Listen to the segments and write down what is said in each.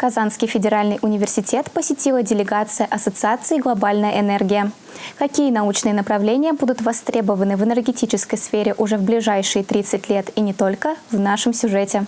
Казанский федеральный университет посетила делегация Ассоциации «Глобальная энергия». Какие научные направления будут востребованы в энергетической сфере уже в ближайшие 30 лет и не только, в нашем сюжете.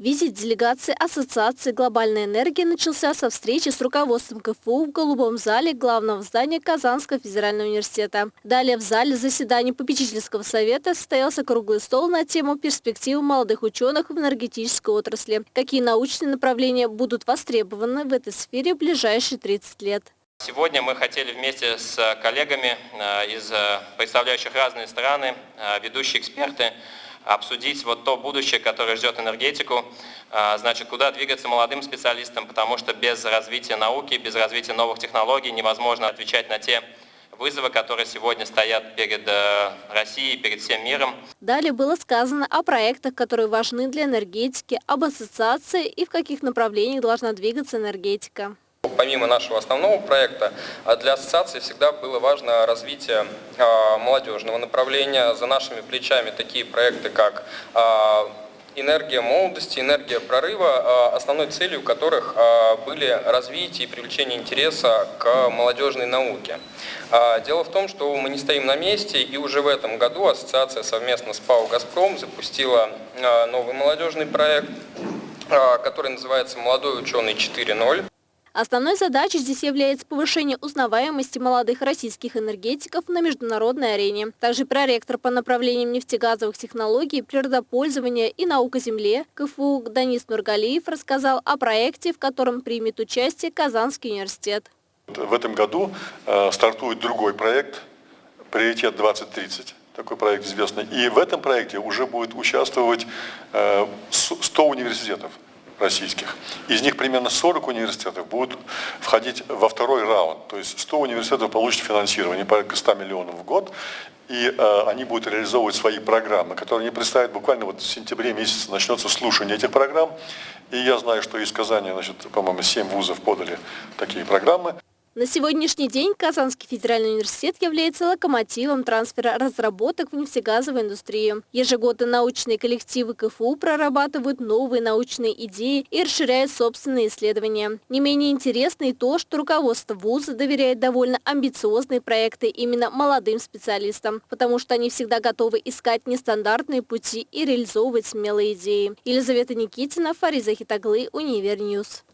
Визит делегации Ассоциации глобальной энергии начался со встречи с руководством КФУ в голубом зале главного здания Казанского федерального университета. Далее в зале заседаний попечительского совета состоялся круглый стол на тему перспективы молодых ученых в энергетической отрасли. Какие научные направления будут востребованы в этой сфере в ближайшие 30 лет. Сегодня мы хотели вместе с коллегами э, из э, представляющих разные страны, э, ведущие эксперты, обсудить вот то будущее, которое ждет энергетику, а, значит, куда двигаться молодым специалистам, потому что без развития науки, без развития новых технологий невозможно отвечать на те вызовы, которые сегодня стоят перед э, Россией, перед всем миром. Далее было сказано о проектах, которые важны для энергетики, об ассоциации и в каких направлениях должна двигаться энергетика. Помимо нашего основного проекта, а для ассоциации всегда было важно развитие а, молодежного направления. За нашими плечами такие проекты, как а, энергия молодости, энергия прорыва, основной целью которых были развитие и привлечение интереса к молодежной науке. Дело в том, что мы не стоим на месте, и уже в этом году ассоциация совместно с ПАО «Газпром» запустила новый молодежный проект, который называется «Молодой ученый 4.0». Основной задачей здесь является повышение узнаваемости молодых российских энергетиков на международной арене. Также проректор по направлениям нефтегазовых технологий, природопользования и наука земле КФУ Данис Нургалиев рассказал о проекте, в котором примет участие Казанский университет. В этом году э, стартует другой проект «Приоритет 2030» такой проект известный. И в этом проекте уже будет участвовать 100 э, университетов российских. Из них примерно 40 университетов будут входить во второй раунд. То есть 100 университетов получат финансирование, порядка 100 миллионов в год, и э, они будут реализовывать свои программы, которые они представят буквально вот в сентябре месяце начнется слушание этих программ. И я знаю, что из Казани, значит, по-моему, 7 вузов подали такие программы. На сегодняшний день Казанский федеральный университет является локомотивом трансфера разработок в нефтегазовой индустрии. Ежегодно научные коллективы КФУ прорабатывают новые научные идеи и расширяют собственные исследования. Не менее интересно и то, что руководство вуза доверяет довольно амбициозные проекты именно молодым специалистам, потому что они всегда готовы искать нестандартные пути и реализовывать смелые идеи. Елизавета Никитина, Фариза Хитаглы, Универ News.